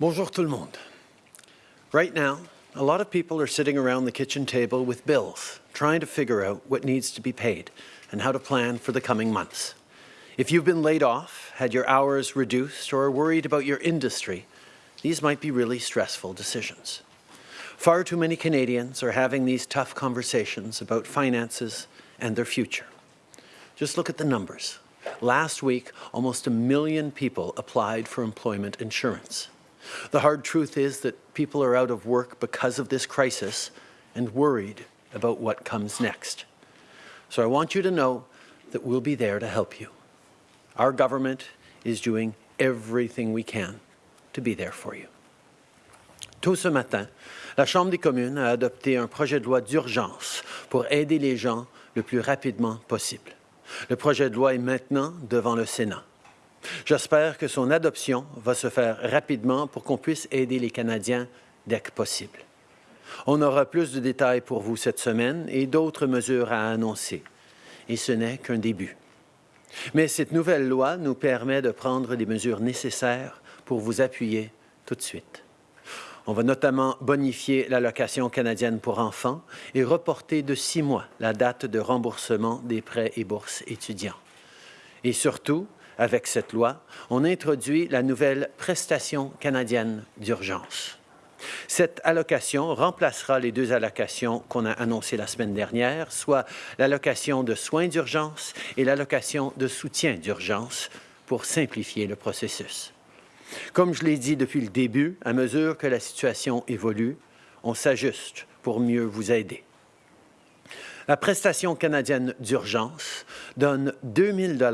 Bonjour tout le monde. Right now, a lot of people are sitting around the kitchen table with bills, trying to figure out what needs to be paid and how to plan for the coming months. If you've been laid off, had your hours reduced, or are worried about your industry, these might be really stressful decisions. Far too many Canadians are having these tough conversations about finances and their future. Just look at the numbers. Last week, almost a million people applied for employment insurance. The hard truth is that people are out of work because of this crisis and worried about what comes next. So I want you to know that we'll be there to help you. Our government is doing everything we can to be there for you. Tôt ce matin, la Chambre des communes a adopté un projet de loi d'urgence pour aider les gens le plus rapidement possible. Le projet de loi est maintenant devant le Sénat. J'espère que son adoption va se faire rapidement pour qu'on puisse aider les Canadiens dès que possible. On aura plus de détails pour vous cette semaine et d'autres mesures à annoncer. Et ce n'est qu'un début. Mais cette nouvelle loi nous permet de prendre les mesures nécessaires pour vous appuyer tout de suite. On va notamment bonifier l'allocation canadienne pour enfants et reporter de six mois la date de remboursement des prêts et bourses étudiants. Et surtout, avec cette loi, on introduit la nouvelle prestation canadienne d'urgence. Cette allocation remplacera les deux allocations qu'on a annoncées la semaine dernière, soit l'allocation de soins d'urgence et l'allocation de soutien d'urgence, pour simplifier le processus. Comme je l'ai dit depuis le début, à mesure que la situation évolue, on s'ajuste pour mieux vous aider. La prestation canadienne d'urgence donne 2 000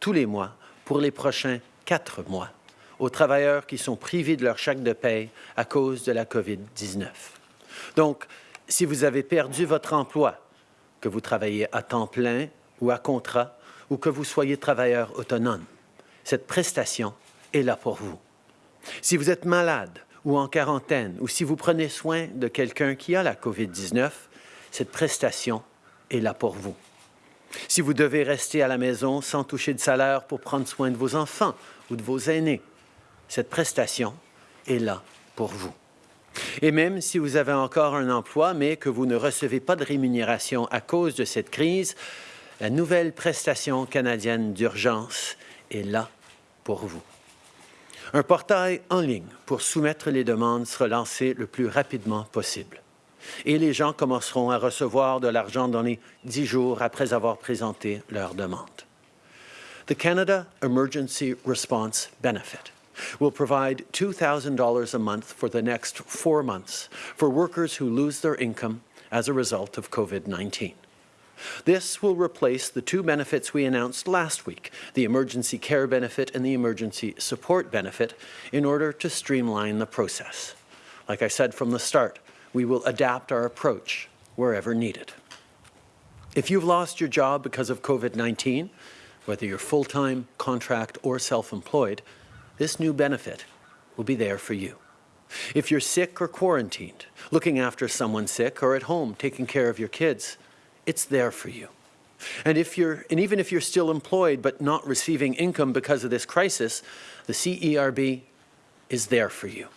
tous les mois pour les prochains quatre mois aux travailleurs qui sont privés de leur chèque de paie à cause de la COVID-19. Donc, si vous avez perdu votre emploi, que vous travaillez à temps plein ou à contrat, ou que vous soyez travailleur autonome, cette prestation est là pour vous. Si vous êtes malade ou en quarantaine, ou si vous prenez soin de quelqu'un qui a la COVID-19, cette prestation est là pour vous. Si vous devez rester à la maison sans toucher de salaire pour prendre soin de vos enfants ou de vos aînés, cette prestation est là pour vous. Et même si vous avez encore un emploi, mais que vous ne recevez pas de rémunération à cause de cette crise, la nouvelle prestation canadienne d'urgence est là pour vous. Un portail en ligne pour soumettre les demandes sera lancé le plus rapidement possible. Et les gens commenceront à recevoir de l'argent dans les dix jours après avoir présenté leur demande. The Canada Emergency Response Benefit will provide $2,000 a month for the next four months for workers who lose their income as a result of COVID-19. This will replace the two benefits we announced last week, the Emergency Care Benefit and the Emergency Support Benefit, in order to streamline the process. Like I said from the start, we will adapt our approach wherever needed. If you've lost your job because of COVID-19, whether you're full-time, contract, or self-employed, this new benefit will be there for you. If you're sick or quarantined, looking after someone sick, or at home taking care of your kids, it's there for you. And, if you're, and even if you're still employed but not receiving income because of this crisis, the CERB is there for you.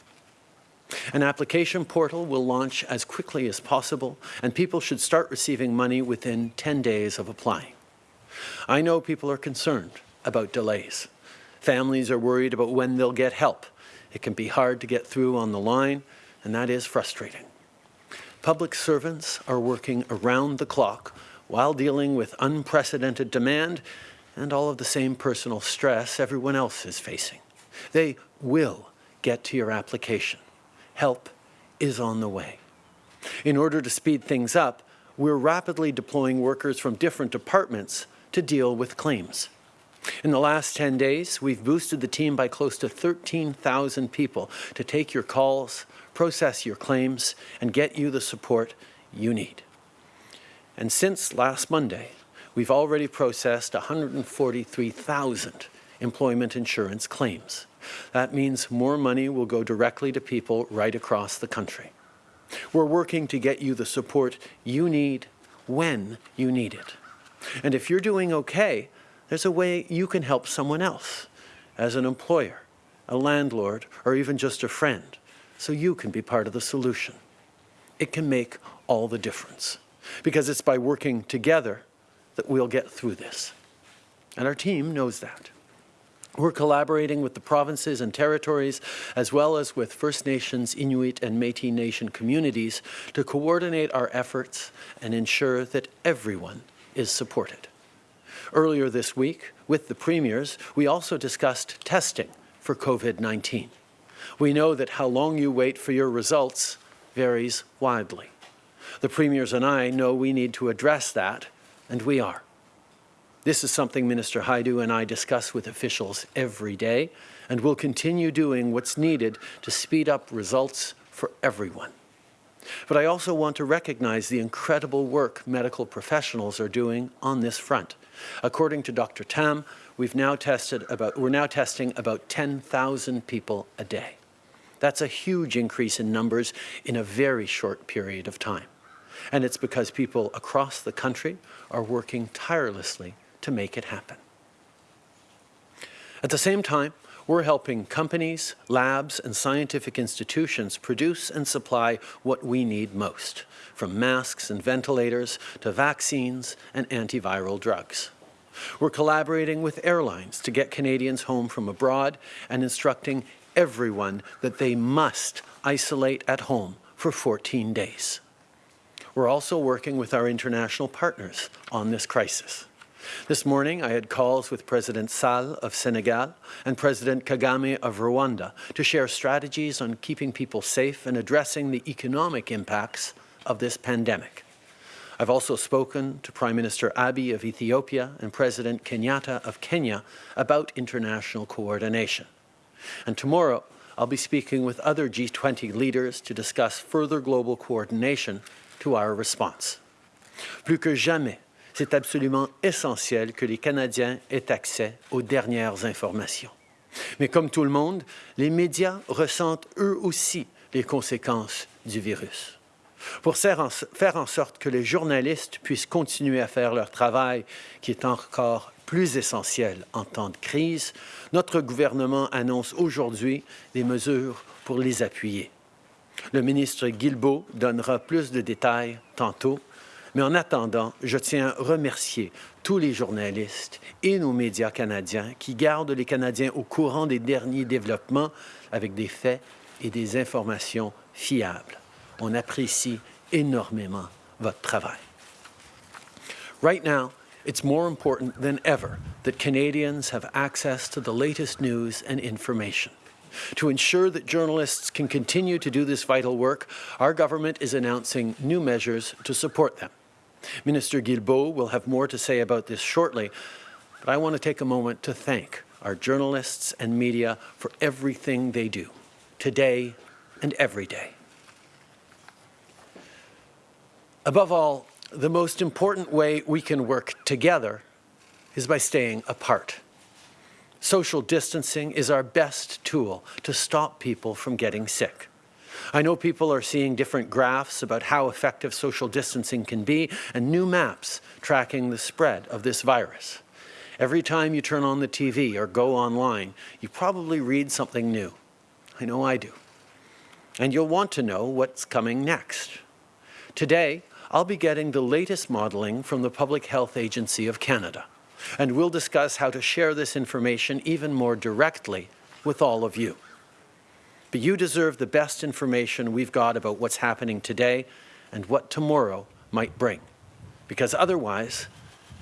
An application portal will launch as quickly as possible, and people should start receiving money within 10 days of applying. I know people are concerned about delays. Families are worried about when they'll get help. It can be hard to get through on the line, and that is frustrating. Public servants are working around the clock while dealing with unprecedented demand and all of the same personal stress everyone else is facing. They will get to your application. Help is on the way. In order to speed things up, we're rapidly deploying workers from different departments to deal with claims. In the last 10 days, we've boosted the team by close to 13,000 people to take your calls, process your claims, and get you the support you need. And since last Monday, we've already processed 143,000 employment insurance claims. That means more money will go directly to people right across the country. We're working to get you the support you need when you need it. And if you're doing okay, there's a way you can help someone else as an employer, a landlord, or even just a friend, so you can be part of the solution. It can make all the difference because it's by working together that we'll get through this. And our team knows that. We're collaborating with the provinces and territories, as well as with First Nations, Inuit and Métis Nation communities to coordinate our efforts and ensure that everyone is supported. Earlier this week, with the premiers, we also discussed testing for COVID-19. We know that how long you wait for your results varies widely. The premiers and I know we need to address that, and we are. This is something Minister Hajdu and I discuss with officials every day, and will continue doing what's needed to speed up results for everyone. But I also want to recognize the incredible work medical professionals are doing on this front. According to Dr. Tam, we've now tested about, we're now testing about 10,000 people a day. That's a huge increase in numbers in a very short period of time. And it's because people across the country are working tirelessly to make it happen. At the same time, we're helping companies, labs, and scientific institutions produce and supply what we need most, from masks and ventilators to vaccines and antiviral drugs. We're collaborating with airlines to get Canadians home from abroad and instructing everyone that they must isolate at home for 14 days. We're also working with our international partners on this crisis. This morning, I had calls with President Sall of Senegal and President Kagame of Rwanda to share strategies on keeping people safe and addressing the economic impacts of this pandemic. I've also spoken to Prime Minister Abiy of Ethiopia and President Kenyatta of Kenya about international coordination. And tomorrow, I'll be speaking with other G20 leaders to discuss further global coordination to our response. Plus que jamais, c'est absolument essentiel que les Canadiens aient accès aux dernières informations. Mais comme tout le monde, les médias ressentent eux aussi les conséquences du virus. Pour faire en sorte que les journalistes puissent continuer à faire leur travail, qui est encore plus essentiel en temps de crise, notre gouvernement annonce aujourd'hui des mesures pour les appuyer. Le ministre Guilbeault donnera plus de détails tantôt, mais en attendant, je tiens à remercier tous les journalistes et nos médias canadiens qui gardent les Canadiens au courant des derniers développements avec des faits et des informations fiables. On apprécie énormément votre travail. Right now, it's more important than ever that Canadians have access to the latest news and information. To ensure that journalists can continue to do this vital work, our government is announcing new measures to support them. Minister Guilbeault will have more to say about this shortly, but I want to take a moment to thank our journalists and media for everything they do, today and every day. Above all, the most important way we can work together is by staying apart. Social distancing is our best tool to stop people from getting sick. I know people are seeing different graphs about how effective social distancing can be and new maps tracking the spread of this virus. Every time you turn on the TV or go online, you probably read something new. I know I do. And you'll want to know what's coming next. Today, I'll be getting the latest modeling from the Public Health Agency of Canada, and we'll discuss how to share this information even more directly with all of you. But you deserve the best information we've got about what's happening today and what tomorrow might bring. Because otherwise,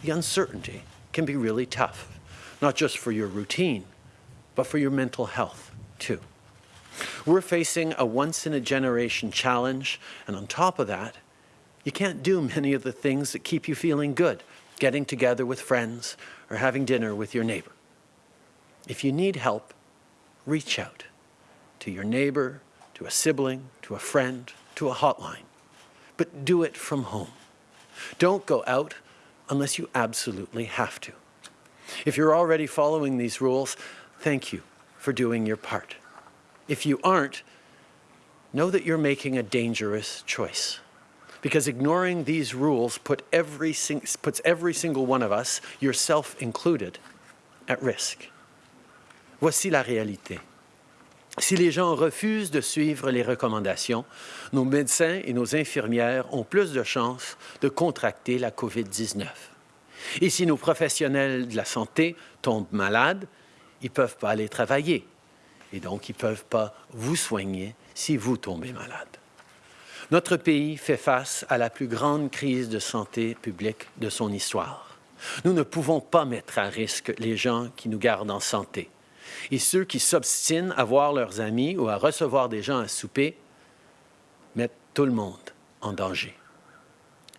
the uncertainty can be really tough, not just for your routine, but for your mental health too. We're facing a once-in-a-generation challenge, and on top of that, you can't do many of the things that keep you feeling good, getting together with friends or having dinner with your neighbor. If you need help, reach out to your neighbor, to a sibling, to a friend, to a hotline. But do it from home. Don't go out unless you absolutely have to. If you're already following these rules, thank you for doing your part. If you aren't, know that you're making a dangerous choice because ignoring these rules put every puts every single one of us, yourself included, at risk. Voici la réalité. Si les gens refusent de suivre les recommandations, nos médecins et nos infirmières ont plus de chances de contracter la COVID-19. Et si nos professionnels de la santé tombent malades, ils ne peuvent pas aller travailler. Et donc, ils ne peuvent pas vous soigner si vous tombez malade. Notre pays fait face à la plus grande crise de santé publique de son histoire. Nous ne pouvons pas mettre à risque les gens qui nous gardent en santé. Et ceux qui s'obstinent à voir leurs amis ou à recevoir des gens à souper mettent tout le monde en danger.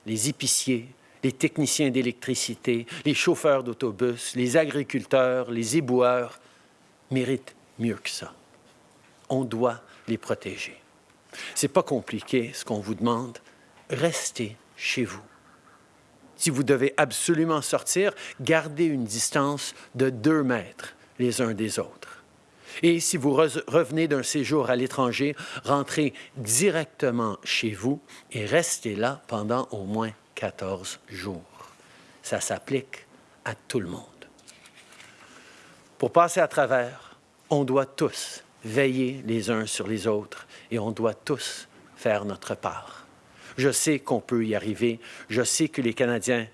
Les épiciers, les techniciens d'électricité, les chauffeurs d'autobus, les agriculteurs, les éboueurs méritent mieux que ça. On doit les protéger. C'est pas compliqué ce qu'on vous demande. Restez chez vous. Si vous devez absolument sortir, gardez une distance de deux mètres les uns des autres. Et si vous revenez d'un séjour à l'étranger, rentrez directement chez vous et restez là pendant au moins 14 jours. Ça s'applique à tout le monde. Pour passer à travers, on doit tous veiller les uns sur les autres et on doit tous faire notre part. Je sais qu'on peut y arriver. Je sais que les Canadiens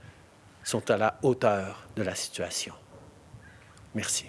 sont à la hauteur de la situation. Merci.